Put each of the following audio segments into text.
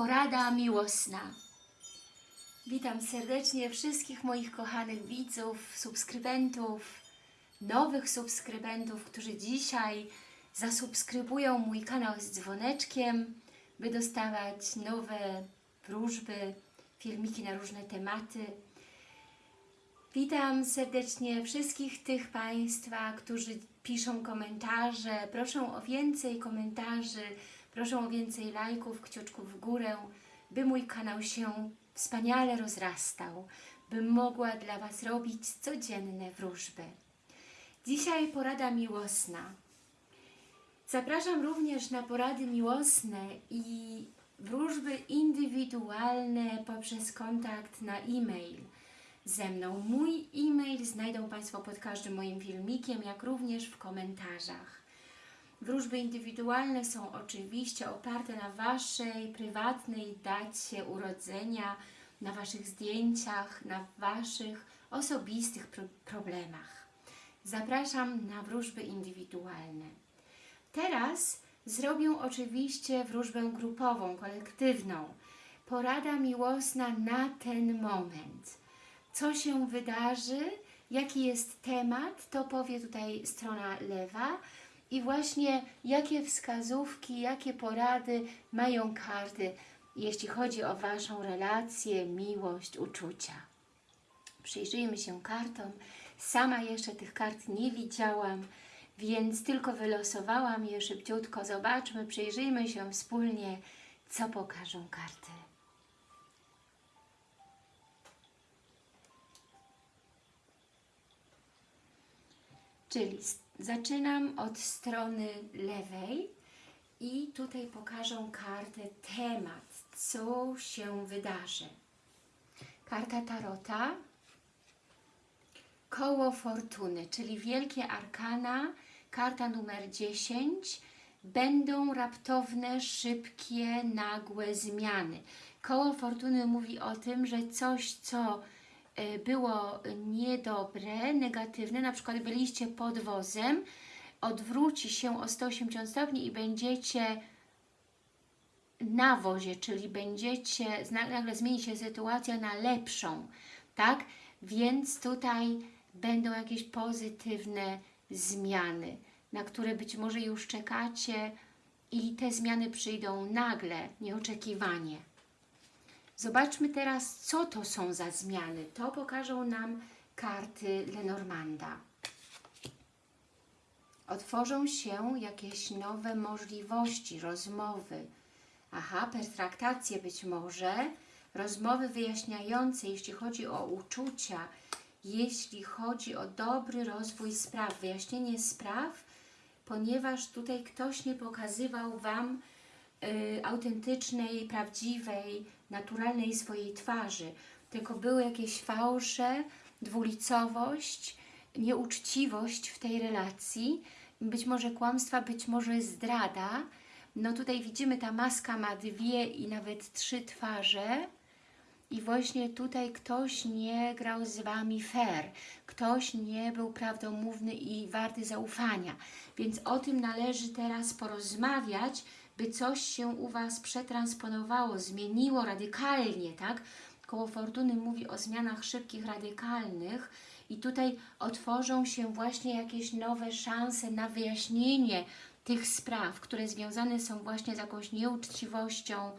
Porada miłosna. Witam serdecznie wszystkich moich kochanych widzów, subskrybentów, nowych subskrybentów, którzy dzisiaj zasubskrybują mój kanał z dzwoneczkiem, by dostawać nowe wróżby, filmiki na różne tematy. Witam serdecznie wszystkich tych Państwa, którzy piszą komentarze. Proszę o więcej komentarzy, proszę o więcej lajków, kciuczków w górę, by mój kanał się wspaniale rozrastał, bym mogła dla Was robić codzienne wróżby. Dzisiaj porada miłosna. Zapraszam również na porady miłosne i wróżby indywidualne poprzez kontakt na e-mail ze mną. Mój e-mail znajdą Państwo pod każdym moim filmikiem, jak również w komentarzach. Wróżby indywidualne są oczywiście oparte na Waszej prywatnej dacie urodzenia, na Waszych zdjęciach, na Waszych osobistych pro problemach. Zapraszam na wróżby indywidualne. Teraz zrobię oczywiście wróżbę grupową, kolektywną. Porada miłosna na ten moment. Co się wydarzy, jaki jest temat, to powie tutaj strona lewa i właśnie jakie wskazówki, jakie porady mają karty, jeśli chodzi o Waszą relację, miłość, uczucia. Przyjrzyjmy się kartom. Sama jeszcze tych kart nie widziałam, więc tylko wylosowałam je szybciutko. Zobaczmy, przyjrzyjmy się wspólnie, co pokażą karty. Czyli zaczynam od strony lewej i tutaj pokażę kartę temat, co się wydarzy. Karta Tarota, koło fortuny, czyli wielkie arkana, karta numer 10, będą raptowne, szybkie, nagłe zmiany. Koło fortuny mówi o tym, że coś, co było niedobre, negatywne, na przykład byliście pod wozem, odwróci się o 180 stopni i będziecie na wozie, czyli będziecie, nagle zmieni się sytuacja na lepszą, tak? Więc tutaj będą jakieś pozytywne zmiany, na które być może już czekacie i te zmiany przyjdą nagle, nieoczekiwanie. Zobaczmy teraz, co to są za zmiany. To pokażą nam karty Lenormanda. Otworzą się jakieś nowe możliwości, rozmowy. Aha, pertraktacje być może, rozmowy wyjaśniające, jeśli chodzi o uczucia, jeśli chodzi o dobry rozwój spraw, wyjaśnienie spraw, ponieważ tutaj ktoś nie pokazywał Wam y, autentycznej, prawdziwej, naturalnej swojej twarzy, tylko były jakieś fałsze, dwulicowość, nieuczciwość w tej relacji, być może kłamstwa, być może zdrada. No tutaj widzimy, ta maska ma dwie i nawet trzy twarze. I właśnie tutaj ktoś nie grał z Wami fair, ktoś nie był prawdomówny i warty zaufania, więc o tym należy teraz porozmawiać, by coś się u Was przetransponowało, zmieniło radykalnie, tak? Koło Fortuny mówi o zmianach szybkich, radykalnych i tutaj otworzą się właśnie jakieś nowe szanse na wyjaśnienie tych spraw, które związane są właśnie z jakąś nieuczciwością,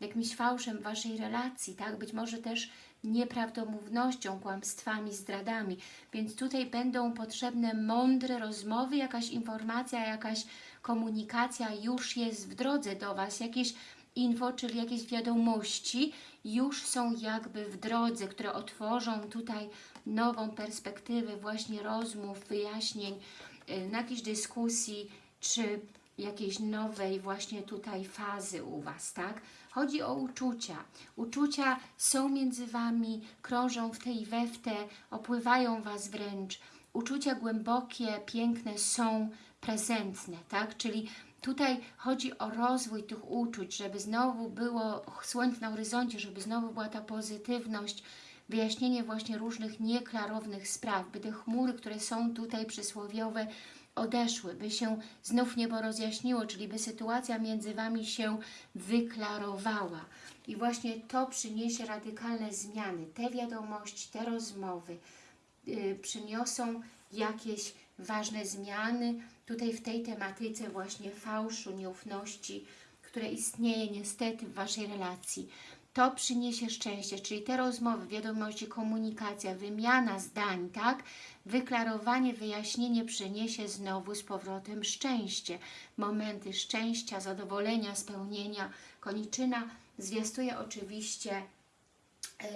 jakimś fałszem Waszej relacji, tak? Być może też nieprawdomównością, kłamstwami, zdradami. Więc tutaj będą potrzebne mądre rozmowy, jakaś informacja, jakaś komunikacja już jest w drodze do Was, jakieś info, czyli jakieś wiadomości już są jakby w drodze, które otworzą tutaj nową perspektywę właśnie rozmów, wyjaśnień, na jakiejś dyskusji, czy jakiejś nowej właśnie tutaj fazy u Was, tak? Chodzi o uczucia. Uczucia są między Wami, krążą w tej we w te, opływają Was wręcz. Uczucia głębokie, piękne są prezentne, tak? Czyli tutaj chodzi o rozwój tych uczuć, żeby znowu było słońce na horyzoncie, żeby znowu była ta pozytywność, wyjaśnienie właśnie różnych nieklarownych spraw, by te chmury, które są tutaj przysłowiowe, odeszły, by się znów niebo rozjaśniło, czyli by sytuacja między Wami się wyklarowała. I właśnie to przyniesie radykalne zmiany. Te wiadomości, te rozmowy y, przyniosą jakieś ważne zmiany tutaj w tej tematyce właśnie fałszu, nieufności, które istnieje niestety w Waszej relacji. To przyniesie szczęście, czyli te rozmowy, wiadomości, komunikacja, wymiana zdań, tak? Wyklarowanie, wyjaśnienie przyniesie znowu z powrotem szczęście. Momenty szczęścia, zadowolenia, spełnienia. Koniczyna zwiastuje oczywiście yy,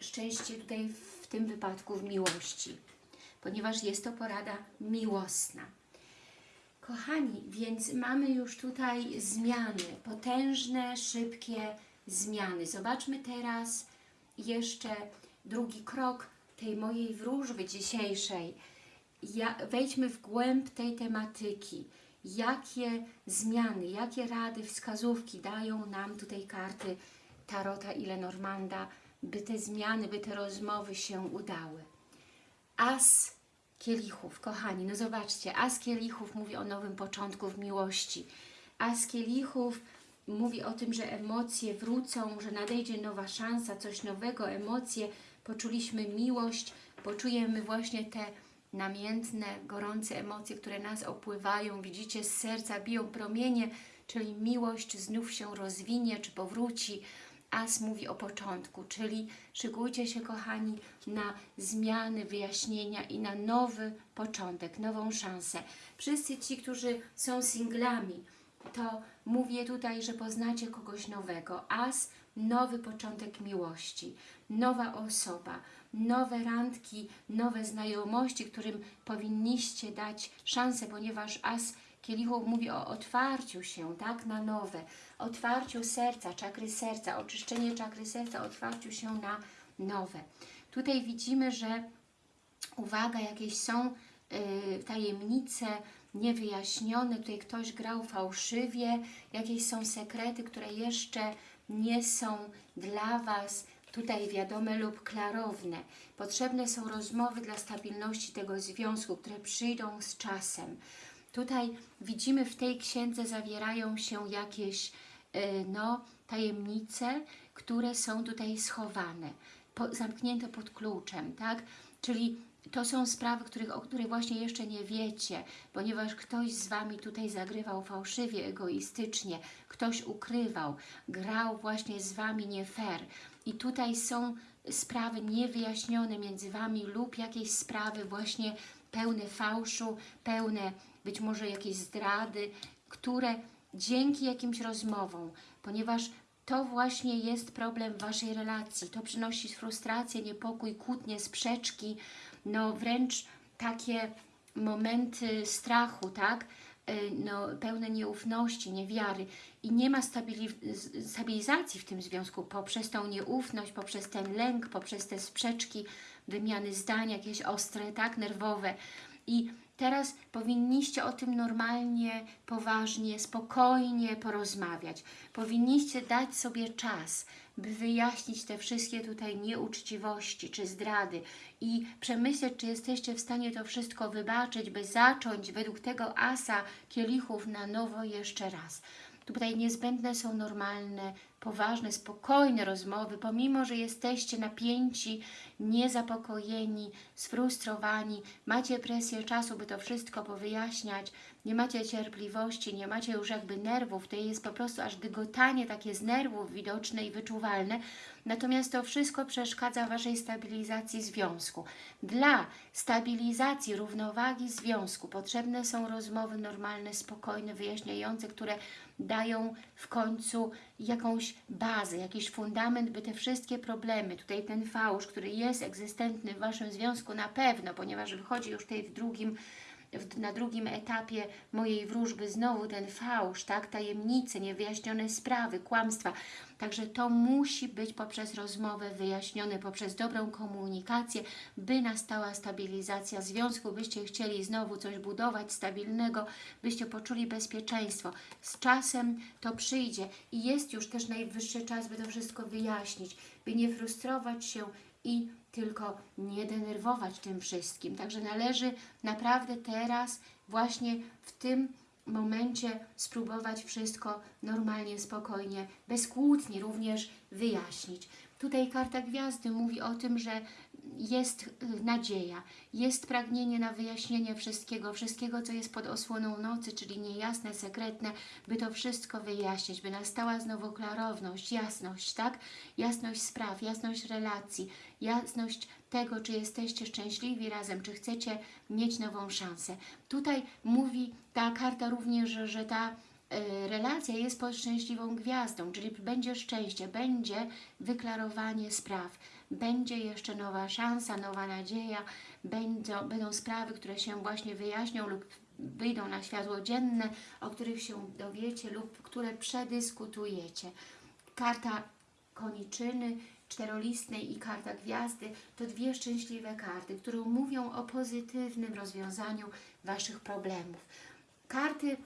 szczęście tutaj w tym wypadku w miłości, ponieważ jest to porada miłosna. Kochani, więc mamy już tutaj zmiany, potężne, szybkie zmiany. Zobaczmy teraz jeszcze drugi krok tej mojej wróżby dzisiejszej. Ja, wejdźmy w głęb tej tematyki. Jakie zmiany, jakie rady, wskazówki dają nam tutaj karty Tarota i Lenormanda, by te zmiany, by te rozmowy się udały. As kielichów, kochani, no zobaczcie, As kielichów mówi o nowym początku w miłości. As kielichów mówi o tym, że emocje wrócą, że nadejdzie nowa szansa, coś nowego, emocje, poczuliśmy miłość, poczujemy właśnie te namiętne, gorące emocje, które nas opływają, widzicie, z serca biją promienie, czyli miłość znów się rozwinie, czy powróci. As mówi o początku, czyli szykujcie się, kochani, na zmiany, wyjaśnienia i na nowy początek, nową szansę. Wszyscy ci, którzy są singlami, to mówię tutaj, że poznacie kogoś nowego. As, nowy początek miłości, nowa osoba, nowe randki, nowe znajomości, którym powinniście dać szansę, ponieważ As kielichów mówi o otwarciu się, tak, na nowe, otwarciu serca, czakry serca, oczyszczenie czakry serca, otwarciu się na nowe. Tutaj widzimy, że uwaga, jakieś są y, tajemnice niewyjaśnione, tutaj ktoś grał fałszywie, jakieś są sekrety, które jeszcze nie są dla Was tutaj wiadome lub klarowne. Potrzebne są rozmowy dla stabilności tego związku, które przyjdą z czasem. Tutaj widzimy w tej księdze zawierają się jakieś y, no, tajemnice, które są tutaj schowane, po, zamknięte pod kluczem, tak? Czyli to są sprawy, których, o których właśnie jeszcze nie wiecie, ponieważ ktoś z Wami tutaj zagrywał fałszywie, egoistycznie, ktoś ukrywał, grał właśnie z Wami nie fair. I tutaj są sprawy niewyjaśnione między Wami lub jakieś sprawy właśnie pełne fałszu, pełne być może jakieś zdrady, które dzięki jakimś rozmowom, ponieważ to właśnie jest problem Waszej relacji, to przynosi frustrację, niepokój, kłótnie, sprzeczki, no wręcz takie momenty strachu, tak? Y, No, pełne nieufności, niewiary i nie ma stabili stabilizacji w tym związku poprzez tą nieufność, poprzez ten lęk, poprzez te sprzeczki, wymiany zdań, jakieś ostre, tak, nerwowe. I teraz powinniście o tym normalnie, poważnie, spokojnie porozmawiać. Powinniście dać sobie czas, by wyjaśnić te wszystkie tutaj nieuczciwości czy zdrady i przemyśleć, czy jesteście w stanie to wszystko wybaczyć, by zacząć według tego asa kielichów na nowo jeszcze raz. Tutaj niezbędne są normalne, poważne, spokojne rozmowy, pomimo, że jesteście napięci, niezapokojeni, sfrustrowani, macie presję czasu, by to wszystko powyjaśniać, nie macie cierpliwości, nie macie już jakby nerwów, to jest po prostu aż dygotanie takie z nerwów widoczne i wyczuwalne, natomiast to wszystko przeszkadza Waszej stabilizacji związku. Dla stabilizacji równowagi związku potrzebne są rozmowy normalne, spokojne, wyjaśniające, które dają w końcu jakąś bazę, jakiś fundament, by te wszystkie problemy, tutaj ten fałsz, który jest egzystentny w Waszym związku na pewno, ponieważ wychodzi już tutaj w drugim w, na drugim etapie mojej wróżby znowu ten fałsz, tak, tajemnice, niewyjaśnione sprawy, kłamstwa. Także to musi być poprzez rozmowę wyjaśnione, poprzez dobrą komunikację, by nastała stabilizacja związku, byście chcieli znowu coś budować stabilnego, byście poczuli bezpieczeństwo. Z czasem to przyjdzie i jest już też najwyższy czas, by to wszystko wyjaśnić, by nie frustrować się i tylko nie denerwować tym wszystkim. Także należy naprawdę teraz, właśnie w tym momencie spróbować wszystko normalnie, spokojnie, bez kłótni również wyjaśnić. Tutaj karta gwiazdy mówi o tym, że jest y, nadzieja, jest pragnienie na wyjaśnienie wszystkiego, wszystkiego, co jest pod osłoną nocy, czyli niejasne, sekretne, by to wszystko wyjaśnić, by nastała znowu klarowność, jasność, tak? Jasność spraw, jasność relacji, jasność tego, czy jesteście szczęśliwi razem, czy chcecie mieć nową szansę. Tutaj mówi ta karta również, że, że ta e, relacja jest pod szczęśliwą gwiazdą, czyli będzie szczęście, będzie wyklarowanie spraw, będzie jeszcze nowa szansa, nowa nadzieja, będą, będą sprawy, które się właśnie wyjaśnią lub wyjdą na światło dzienne, o których się dowiecie lub które przedyskutujecie. Karta koniczyny, czterolistnej i karta gwiazdy to dwie szczęśliwe karty, które mówią o pozytywnym rozwiązaniu Waszych problemów. Karty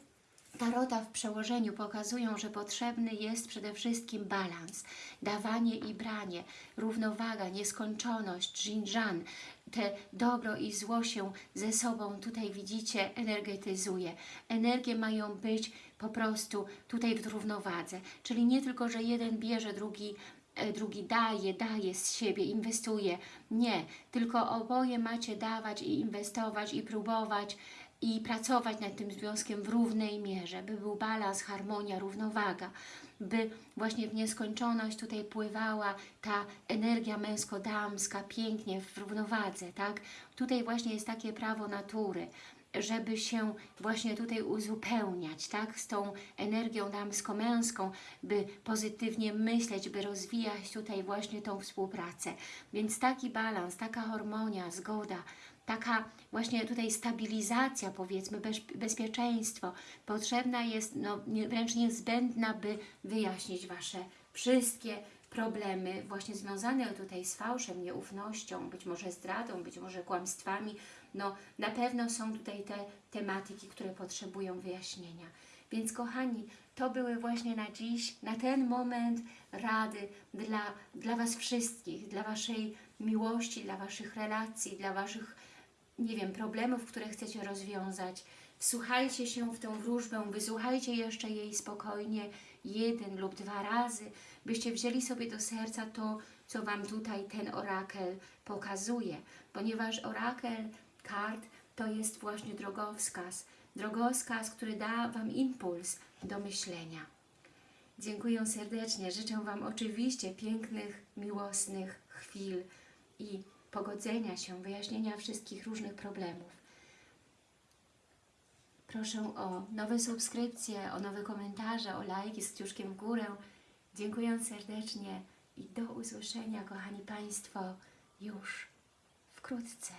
Tarota w przełożeniu pokazują, że potrzebny jest przede wszystkim balans, dawanie i branie, równowaga, nieskończoność, żinżan. Te dobro i zło się ze sobą tutaj widzicie energetyzuje. Energie mają być po prostu tutaj w równowadze. Czyli nie tylko, że jeden bierze, drugi e, drugi daje, daje z siebie, inwestuje. Nie, tylko oboje macie dawać i inwestować i próbować i pracować nad tym związkiem w równej mierze, by był balans, harmonia, równowaga, by właśnie w nieskończoność tutaj pływała ta energia męsko-damska pięknie w równowadze, tak? Tutaj właśnie jest takie prawo natury, żeby się właśnie tutaj uzupełniać, tak, z tą energią damsko-męską, by pozytywnie myśleć, by rozwijać tutaj właśnie tą współpracę. Więc taki balans, taka harmonia, zgoda, taka właśnie tutaj stabilizacja, powiedzmy, bez, bezpieczeństwo potrzebna jest, no, wręcz niezbędna, by wyjaśnić Wasze wszystkie problemy właśnie związane tutaj z fałszem, nieufnością, być może zdradą, być może kłamstwami. No, na pewno są tutaj te tematyki, które potrzebują wyjaśnienia. Więc kochani, to były właśnie na dziś, na ten moment rady dla, dla Was wszystkich, dla Waszej miłości, dla Waszych relacji, dla Waszych, nie wiem, problemów, które chcecie rozwiązać. Wsłuchajcie się w tą wróżbę, wysłuchajcie jeszcze jej spokojnie jeden lub dwa razy, byście wzięli sobie do serca to, co Wam tutaj ten orakel pokazuje, ponieważ orakel kart to jest właśnie drogowskaz, drogowskaz, który da Wam impuls do myślenia. Dziękuję serdecznie, życzę Wam oczywiście pięknych, miłosnych chwil i pogodzenia się, wyjaśnienia wszystkich różnych problemów. Proszę o nowe subskrypcje, o nowe komentarze, o lajki z kciuszkiem w górę. Dziękuję serdecznie i do usłyszenia, kochani Państwo, już wkrótce.